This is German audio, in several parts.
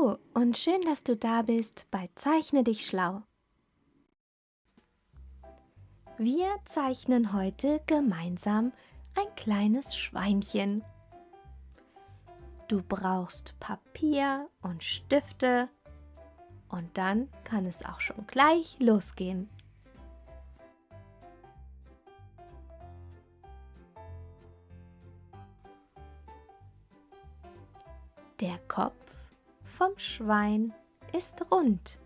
und schön, dass du da bist bei Zeichne dich schlau. Wir zeichnen heute gemeinsam ein kleines Schweinchen. Du brauchst Papier und Stifte und dann kann es auch schon gleich losgehen. Der Kopf vom Schwein ist rund.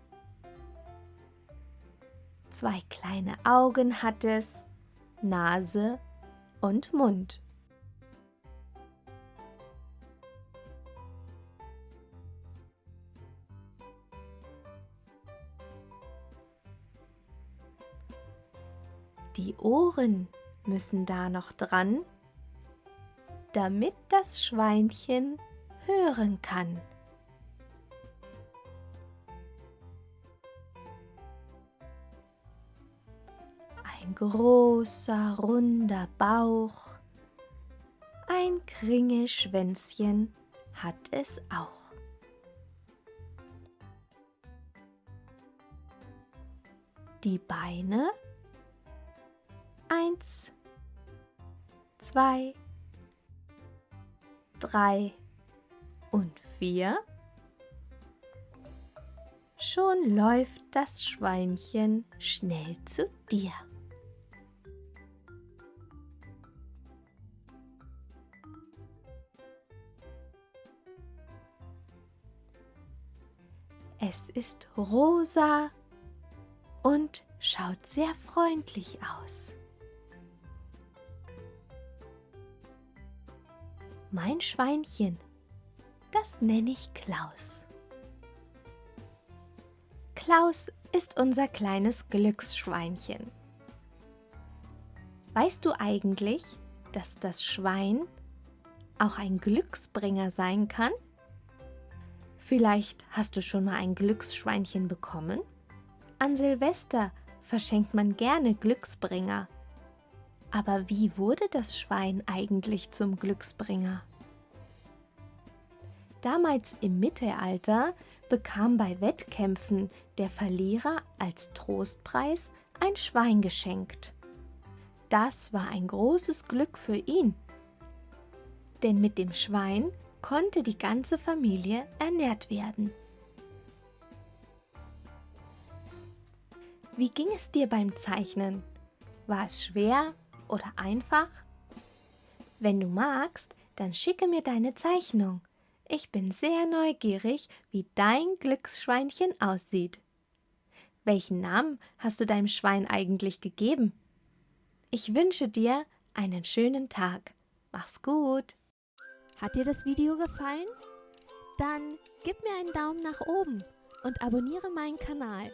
Zwei kleine Augen hat es, Nase und Mund. Die Ohren müssen da noch dran, damit das Schweinchen hören kann. Ein großer, runder Bauch, ein Kringelschwänzchen hat es auch. Die Beine eins, zwei, drei, und vier. Schon läuft das Schweinchen schnell zu dir. Es ist rosa und schaut sehr freundlich aus. Mein Schweinchen das nenne ich Klaus. Klaus ist unser kleines Glücksschweinchen. Weißt du eigentlich, dass das Schwein auch ein Glücksbringer sein kann? Vielleicht hast du schon mal ein Glücksschweinchen bekommen? An Silvester verschenkt man gerne Glücksbringer. Aber wie wurde das Schwein eigentlich zum Glücksbringer? Damals im Mittelalter bekam bei Wettkämpfen der Verlierer als Trostpreis ein Schwein geschenkt. Das war ein großes Glück für ihn, denn mit dem Schwein konnte die ganze Familie ernährt werden. Wie ging es dir beim Zeichnen? War es schwer oder einfach? Wenn du magst, dann schicke mir deine Zeichnung. Ich bin sehr neugierig, wie dein Glücksschweinchen aussieht. Welchen Namen hast du deinem Schwein eigentlich gegeben? Ich wünsche dir einen schönen Tag. Mach's gut. Hat dir das Video gefallen? Dann gib mir einen Daumen nach oben und abonniere meinen Kanal.